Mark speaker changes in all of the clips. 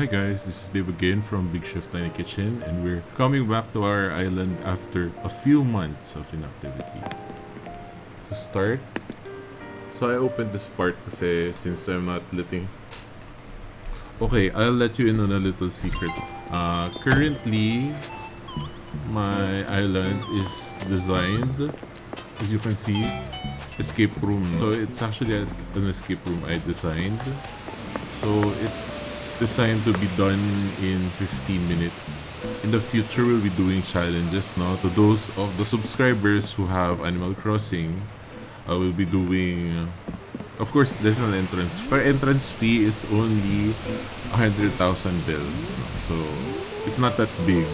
Speaker 1: Hi guys, this is Dave again from Big Chef Tiny Kitchen and we're coming back to our island after a few months of inactivity. To start, so I opened this part kasi since I'm not letting... Okay, I'll let you in on a little secret. Uh, currently, my island is designed, as you can see, escape room. So it's actually an escape room I designed. So it's designed to be done in 15 minutes. In the future, we'll be doing challenges now. To those of the subscribers who have Animal Crossing, uh, I will be doing... Of course, there's an entrance. Per entrance fee is only 100,000 bells. So, it's not that big.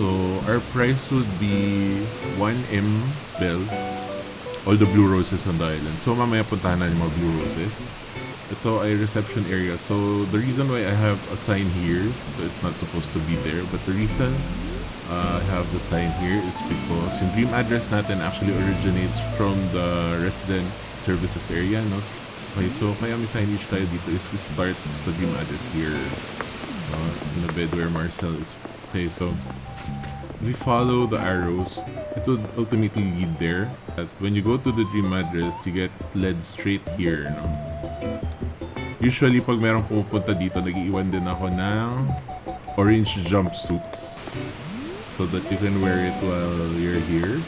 Speaker 1: So, our price would be 1M bells. All the blue roses on the island. So, mamaya puntahan na yung mga blue roses. Ito ay reception area. So, the reason why I have a sign here, so it's not supposed to be there, but the reason uh, I have the sign here is because yung dream address natin actually originates from the resident services area, no? Okay, so kaya may signage tayo dito is we start sa dream address here uh, in the bed where Marcel is. Okay, so we follow the arrows. It would ultimately lead there. But when you go to the dream address, you get led straight here, no? Usually, pag merong pupunta dito, nag-iwan din ako ng orange jumpsuits so that you can wear it while you're here.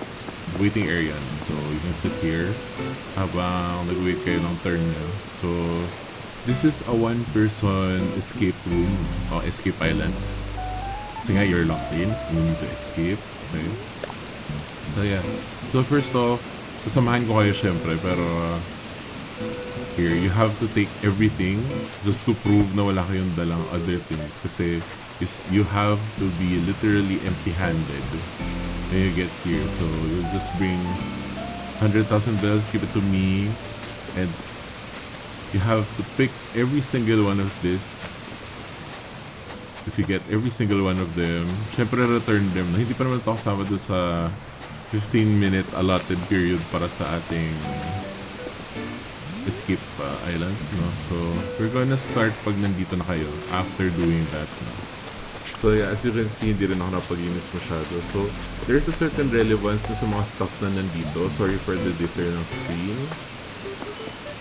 Speaker 1: Waiting area. So, you can sit here habang nag-wait kayo ng turn nyo. So, this is a one-person escape room o escape island. Kasi nga, you're locked in. You need to escape. Okay? So, yeah. So, first off, sasamahan ko kayo syempre, pero uh, here, you have to take everything just to prove na wala kayong dalang other things. Kasi is you have to be literally empty-handed when you get here. So you'll just bring 100,000 bells, give it to me, and you have to pick every single one of this. If you get every single one of them, syempre return them. Na hindi pa naman ito kasama sa 15 minute allotted period para sa ating escape uh, island, no? So, we're gonna start pag nandito na kayo after doing that, no? So, yeah, as you can see, hindi rin ako napag-inis masyado. So, there's a certain relevance sa mga stuff na nandito. Sorry for the differ ng screen.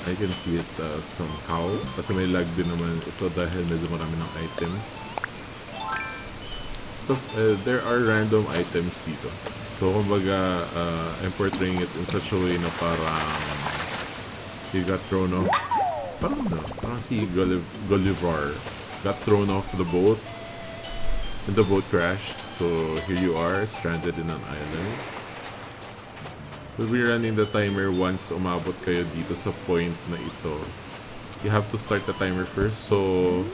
Speaker 1: I can see it uh, somehow. Kasi may lag din naman ito dahil medyo marami ng items. So, uh, there are random items dito. So, kumbaga, uh, I'm portraying it in such a way na parang he got thrown off. Parang no, parang si Gulliv Gulliver got thrown off the boat and the boat crashed. So here you are, stranded in an island. We'll be running the timer once umabot kayo dito sa point na ito. You have to start the timer first. So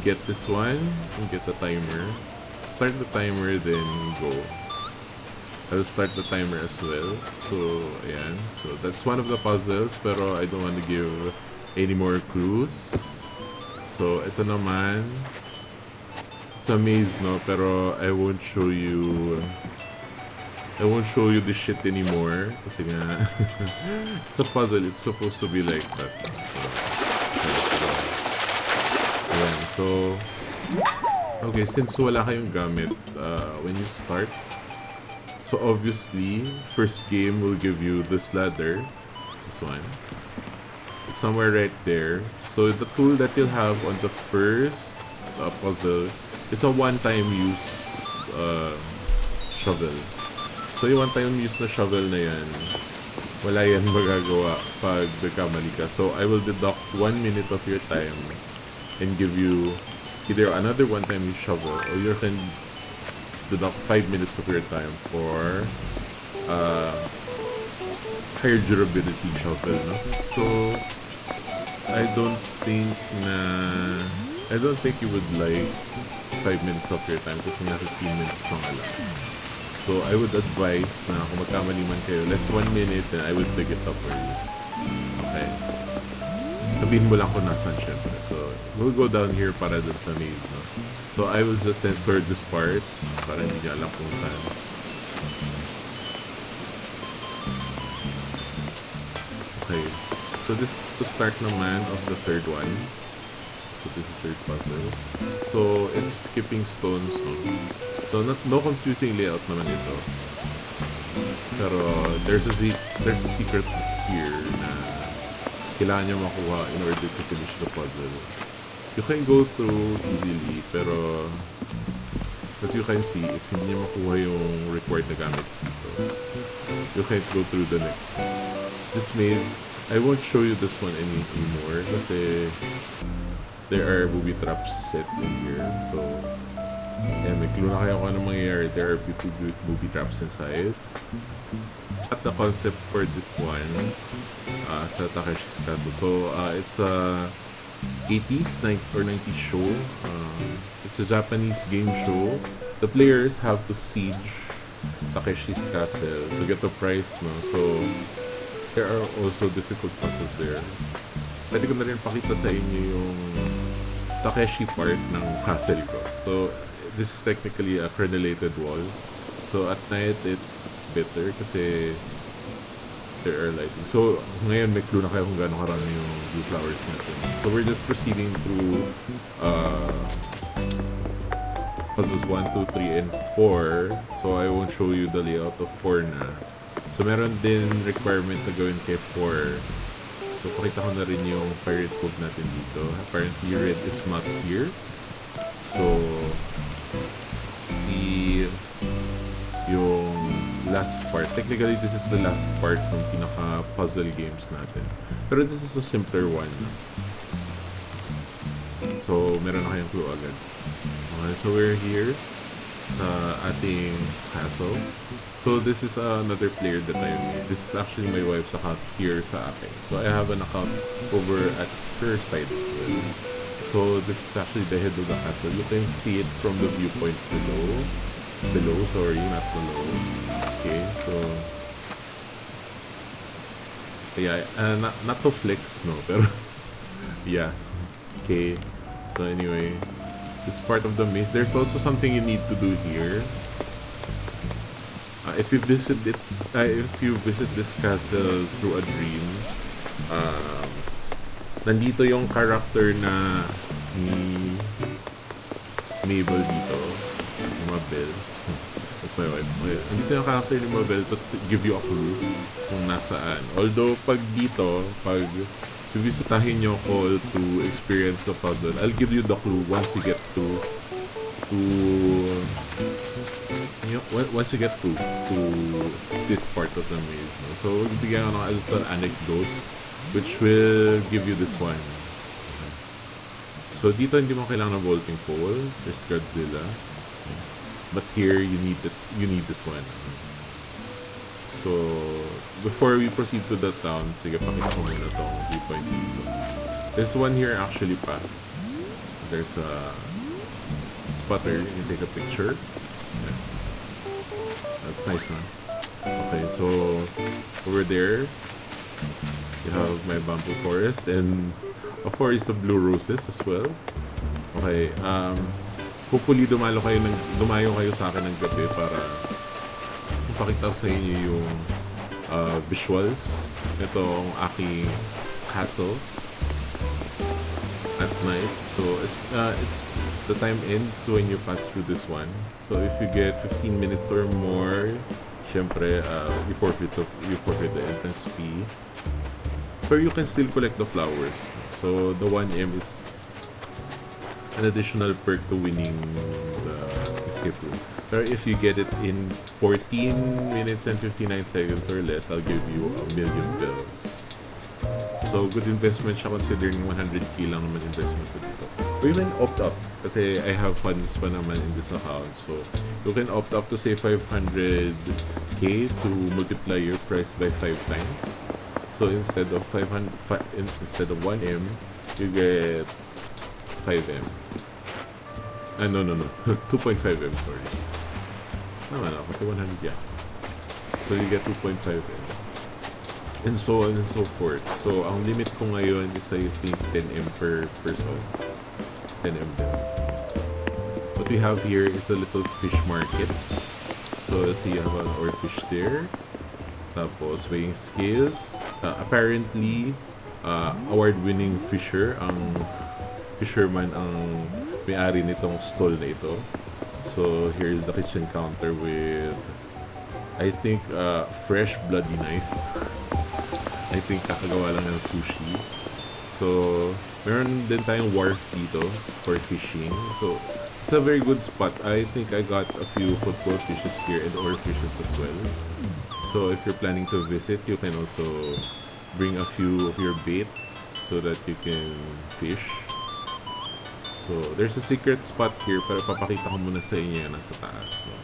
Speaker 1: get this one and get the timer. Start the timer then go. I'll start the timer as well. So, ayan. So, that's one of the puzzles. Pero I don't want to give any more clues. So, ito naman. It's a maze, no? Pero I won't show you... I won't show you the shit anymore. Kasi nga... it's a puzzle. It's supposed to be like that. So, ayan. So... Okay, since wala kayong gamit, uh, when you start, So obviously, first game will give you this ladder. This one. Somewhere right there. So the tool that you'll have on the first uh, puzzle is a one-time use uh, shovel. So yung one-time use na shovel na yan, wala yan magagawa pag nagkamali ka. So I will deduct one minute of your time and give you either another one-time use shovel or you can deduct 5 minutes of your time for uh, higher durability shovel, no? So, I don't think na... I don't think you would like 5 minutes of your time kasi nga 15 minutes lang alam. So, I would advise na kung magkamali man kayo, less 1 minute and I will pick it up for you. Okay? Sabihin mo lang kung nasan syempre. So, we'll go down here para dun sa maze, no? So I will just censor this part para hindi niya alam kung saan. Okay. So this is the start naman of the third one. So this is third puzzle. So it's skipping stones. No? So not, no confusing layout naman ito. Pero there's a, there's a secret here kailangan nyo makuha in order to finish the puzzle. You can go through easily, pero as you can see, if hindi nyo makuha yung required na gamit dito, you can't go through the next one. This maze, I won't show you this one any, anymore kasi there are booby traps set in here. So, yeah, may clue na kayo kung anong mangyayari. There are booby, booby traps inside. At the concept for this one, uh, sa Takeshi's Castle. So, uh, it's a 80s 90, or 90s show. Uh, it's a Japanese game show. The players have to siege Takeshi's Castle to get the prize. No? So, there are also difficult puzzles there. Pwede ko na rin pakita sa inyo yung Takeshi part ng castle ko. So, this is technically a crenellated wall. So, at night, it's better kasi there are lighting. So, ngayon may clue na kayo kung gaano karami yung blue flowers natin. So, we're just proceeding through uh, puzzles 1, 2, 3, and 4. So, I won't show you the layout of 4 na. So, meron din requirement na gawin kay 4. So, pakita ko na rin yung pirate code natin dito. Apparently, red is not here. So, Technically, this is the last part ng pinaka-puzzle games natin. Pero this is a simpler one. So, meron na kayong clue agad. Okay, so we're here sa ating castle. So, this is another player that I made. This is actually my wife's account here sa akin. So, I have an account over at her side as well. So, this is actually the head of the castle. You can see it from the viewpoint below. Below, sorry, not below. Okay, so... Yeah, uh, not, not to flex, no, pero... yeah. Okay. So anyway, this part of the maze. There's also something you need to do here. Uh, if you visit it, uh, if you visit this castle through a dream, um, nandito yung character na ni Mabel dito. Mabel. That's my wife. Nandito yung character ni Mabel to give you a clue kung nasaan. Although, pag dito, pag bibisitahin nyo ko to experience the puzzle, I'll give you the clue once you get to to you once you get to to this part of the maze. No? So, bigyan ko ng a little anecdote which will give you this one. So, dito hindi mo kailangan ng vaulting pole. There's Godzilla. But here, you need it, you need this one. So, before we proceed to the town, sige, pakita ko muna tong viewpoint dito. There's one here actually pa. There's a spot spotter. You can take a picture. Yeah. That's nice, man. Okay, so over there, you have my bamboo forest and a forest of blue roses as well. Okay, um, hopefully dumalo kayo ng, dumayo kayo sa akin ng gabi para pakita ko sa inyo yung uh, visuals. Ito ang aking castle at night. So it's, uh, it's the time ends when you pass through this one. So if you get 15 minutes or more, syempre, uh, you forfeit the, you forfeit the entrance fee. But you can still collect the flowers. So the 1M is an additional perk to winning the escape room. Pero if you get it in 14 minutes and 59 seconds or less, I'll give you a million bells. So, good investment siya considering 100k lang naman investment ko dito. Or you can opt up kasi I have funds pa naman in this account. So, you can opt up to say 500k to multiply your price by 5 times. So, instead of 500, fi- instead of 1M, you get 5M. Ah, no, no, no. 2.5M, sorry. Tama na, kasi 100 yan. So, you get 2.5M. And so on and so forth. So, ang limit ko ngayon is I think 10M per person. 10M bells. What we have here is a little fish market. So, let's see, you have an oarfish there. Tapos, weighing scales. Uh, apparently, uh, award-winning fisher ang fisherman ang may-ari nitong stall na ito. So, here is the kitchen counter with, I think, uh, fresh bloody knife. I think kakagawa lang ng sushi. So, meron din tayong wharf dito for fishing. So, it's a very good spot. I think I got a few football fishes here and ore fishes as well. So, if you're planning to visit, you can also bring a few of your baits so that you can fish. So, there's a secret spot here pero papakita ko muna sa inyo yan nasa taas. No?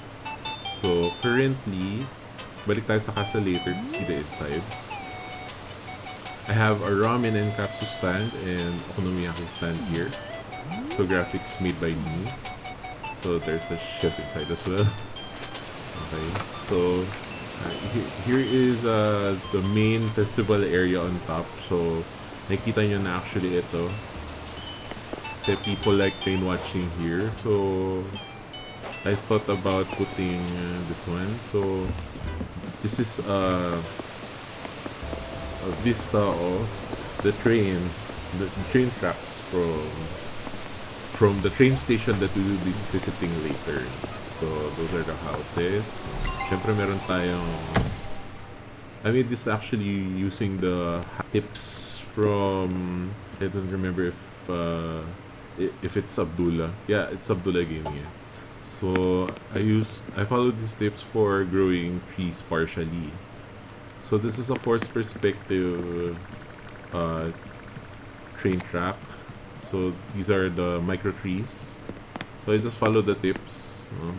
Speaker 1: So, currently, balik tayo sa casa later to see the inside. I have a ramen and katsu stand and okonomiyaki stand here. So, graphics made by me. So, there's a chef inside as well. Okay. So, uh, he- here is uh, the main festival area on top. So, nakikita nyo na actually ito. People like train watching here. So, I thought about putting uh, this one. So, this is uh, a vista of the train, the train tracks from from the train station that we will be visiting later. So, those are the houses. Siyempre, meron tayong... I made this actually using the tips from... I don't remember if uh, if it's Abdullah. Yeah, it's Abdullah Gaming. Yeah. So, I used... I followed these tips for growing trees partially. So, this is a force perspective uh, train track. So these are the micro trees. So I just follow the tips. no?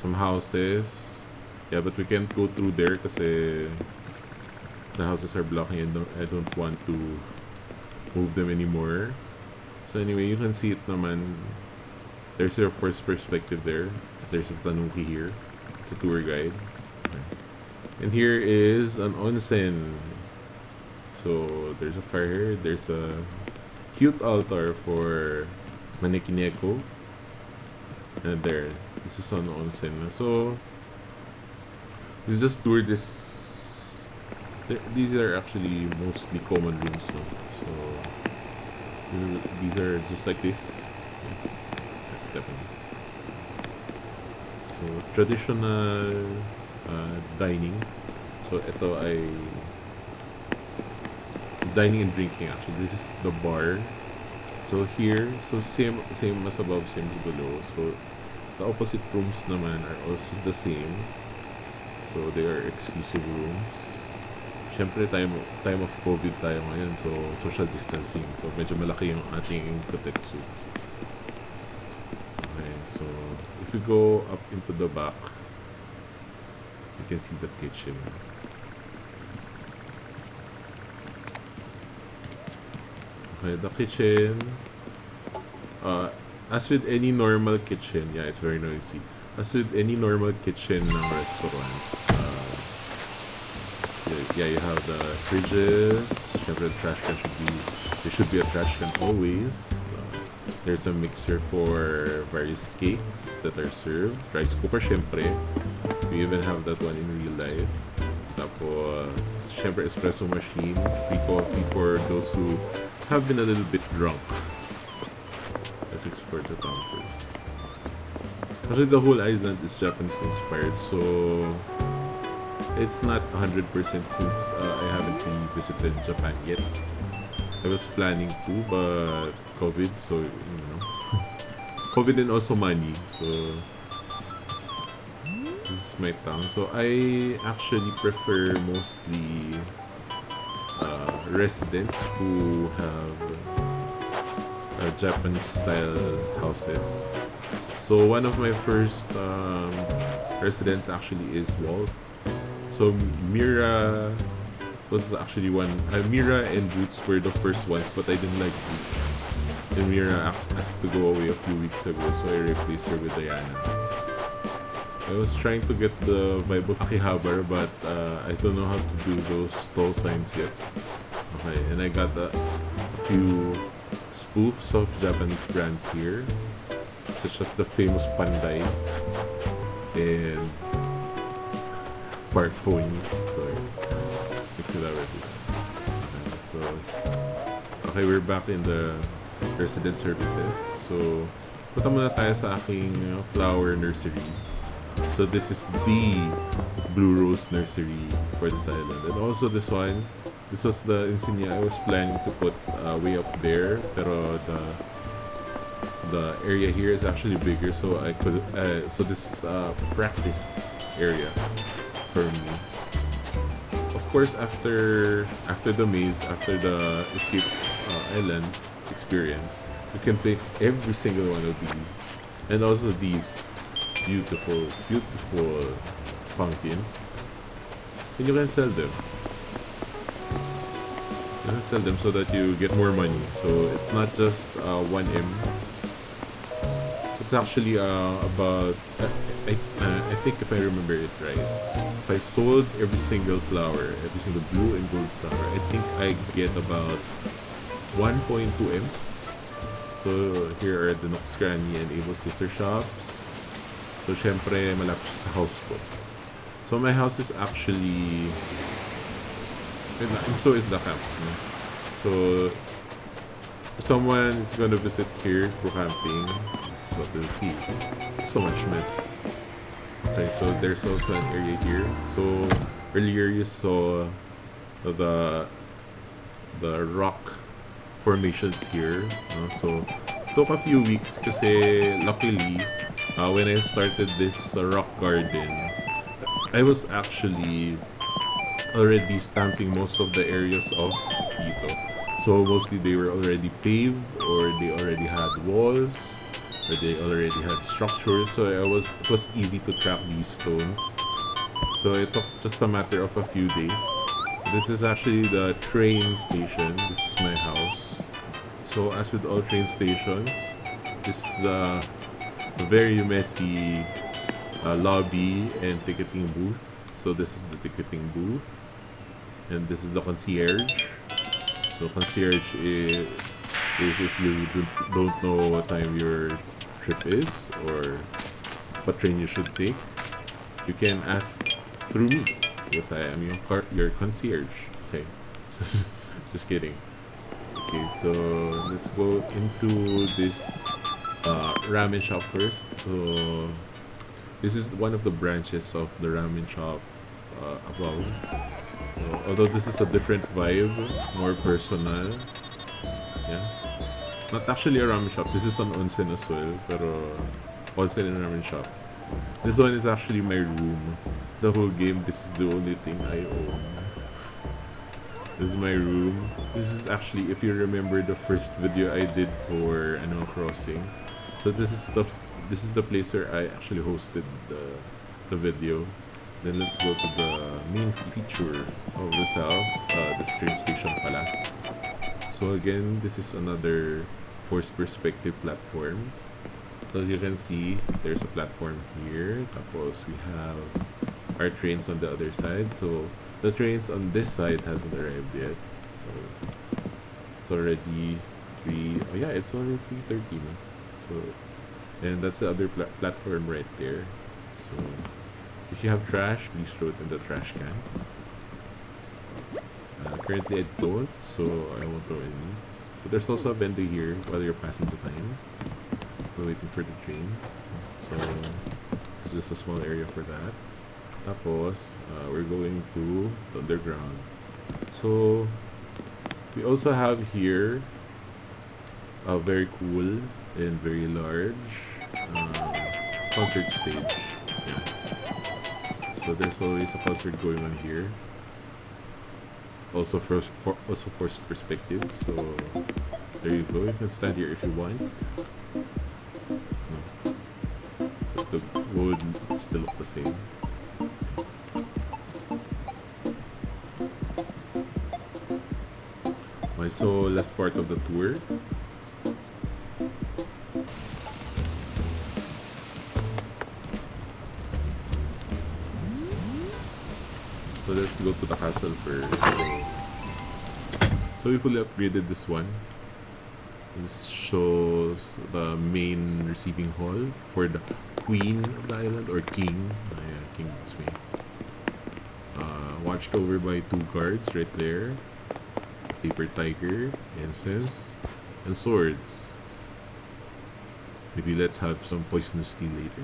Speaker 1: Some houses. Yeah, but we can't go through there kasi the houses are blocking and I don't want to move them anymore. So anyway, you can see it naman. There's your first perspective there. There's a tanuki here. It's a tour guide. And here is an onsen. So there's a fire here. There's a cute altar for Manekineko. And there, this is on onsen. So you just tour this. th- These are actually mostly common rooms. No? So these- are just like this. Definitely. So traditional uh, dining. So ito ay dining and drinking actually. This is the bar. So here, so same same as above, same as below. So the opposite rooms naman are also the same. So they are exclusive rooms. Siyempre time time of COVID tayo ngayon, so social distancing. So medyo malaki yung ating protect. Okay, so if we go up into the back, you can see the kitchen. Okay, the kitchen. Uh, as with any normal kitchen, yeah, it's very noisy. As with any normal kitchen ng restaurant, yeah, you have the fridges. Syempre, the trash can should be, there should be a trash can always. There's a mixer for various cakes that are served. Rice cooker, syempre. We even have that one in real life. Tapos, syempre, espresso machine. Free coffee for those who have been a little bit drunk. Let's explore the town first. Actually, the whole island is Japanese inspired, so it's not 100% since uh, I haven't really visited Japan yet. I was planning to, but COVID, so you know. COVID and also money, so this is my town. So I actually prefer mostly uh, residents who have uh, Japanese style houses. So one of my first um, residents actually is Walt. So Mira was actually one. Uh, Mira and Boots were the first ones, but I didn't like Boots. And Mira asked us to go away a few weeks ago, so I replaced her with Diana. I was trying to get the vibe of Akihabara, but uh, I don't know how to do those stall signs yet. Okay, and I got a, a few spoofs of Japanese brands here, such as the famous Pandai and Okay, so, okay, we're back in the resident services. So, punta muna tayo sa aking flower nursery. So, this is the Blue Rose Nursery for this island. And also this one, this was the insignia I was planning to put uh, way up there. Pero the the area here is actually bigger so I could uh, so this uh, practice area for me of course after after the maze after the escape uh, island experience you can play every single one of these. And also these beautiful beautiful pumpkins. And you can sell them. You can sell them so that you get more money. So it's not just uh, 1m it's actually uh, about, uh, I, uh, I think if I remember it right, if I sold every single flower, every single blue and gold flower, I think I get about 1.2 M. So here are the Nook's Cranny and Able Sister shops. So syempre malapit sa house ko. So my house is actually, and so is the camp. So someone is gonna visit here for camping, this is what they'll see. So much mess. Okay, so there's also an area here. So earlier you saw the the rock formations here. no? So took a few weeks kasi luckily uh, when I started this uh, rock garden, I was actually already stamping most of the areas of dito. So mostly they were already paved or they already had walls or they already had structures. So I was it was easy to track these stones. So it took just a matter of a few days. This is actually the train station. This is my house. So as with all train stations, this is a very messy uh, lobby and ticketing booth. So this is the ticketing booth. And this is the concierge. So concierge is, is if you do, don't know what time your trip is or what train you should take, you can ask through me because I am your car your concierge. Okay, just kidding. Okay, so let's go into this uh, ramen shop first. So this is one of the branches of the ramen shop uh, above. So, although this is a different vibe, more personal. Yeah. Not actually a ramen shop. This is an onsen as well, pero onsen and ramen shop. This one is actually my room. The whole game, this is the only thing I own. This is my room. This is actually, if you remember the first video I did for Animal Crossing. So this is the this is the place where I actually hosted the the video. Then let's go to the main feature of this house, uh, the train station pala. So again, this is another forced perspective platform. So as you can see, there's a platform here. Tapos we have our trains on the other side. So the trains on this side hasn't arrived yet. So it's already three. Oh yeah, it's already three thirty. So and that's the other pla- platform right there. So if you have trash, please throw it in the trash can. Uh, currently I don't, so I won't throw any. So there's also a vendor here while you're passing the time. We're waiting for the train. So it's just a small area for that. Tapos, uh, we're going to the underground. So we also have here a very cool and very large um, concert stage. Yeah. So there's always a concert going on here. Also for, for also for perspective. So there you go. You can stand here if you want. No. But the wood still look the same. Okay, so last part of the tour. Go to the castle first. So we fully upgraded this one. This shows the main receiving hall for the queen of the island or king. Ah, yeah, king is me. Uh, watched over by two guards right there. Paper tiger, incense, and swords. Maybe let's have some poisonous tea later.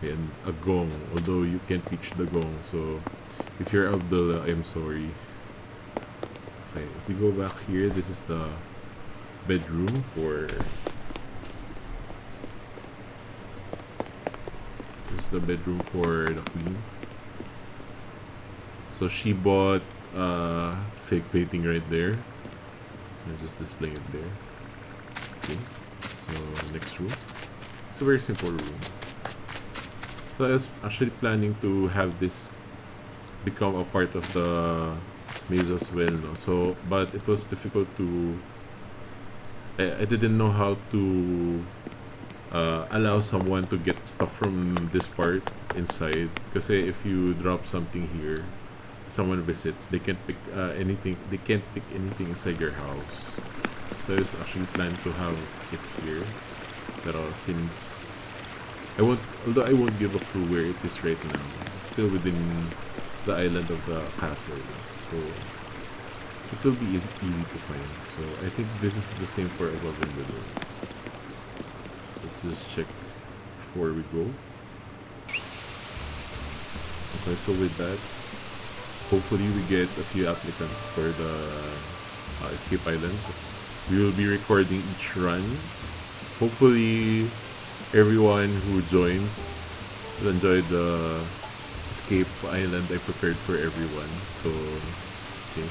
Speaker 1: And a gong, although you can't reach the gong, so if you're Abdullah, I'm sorry. Okay, if we go back here, this is the bedroom for this is the bedroom for the queen. So she bought uh, fake painting right there. I'm just displaying it there. Okay, so next room. It's a very simple room. So I was actually planning to have this become a part of the maze as well, no? So, but it was difficult to. I, I didn't know how to uh, allow someone to get stuff from this part inside. Because if you drop something here, someone visits, they can't pick uh, anything. They can't pick anything inside your house. So I was actually planning to have it here. But since I won't, although I won't give a clue where it is right now, it's still within the island of the castle. So it will be easy, easy to find. So I think this is the same for above and below. Let's just check before we go. Okay, so with that, hopefully we get a few applicants for the uh, escape islands. We will be recording each run. Hopefully everyone who joins will enjoy the escape island I prepared for everyone. So, okay.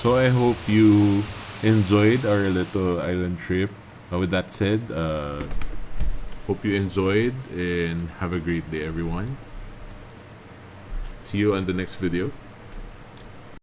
Speaker 1: So I hope you enjoyed our little island trip. Uh, with that said, uh, hope you enjoyed and have a great day, everyone. See you on the next video.